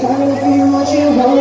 看我跳楼。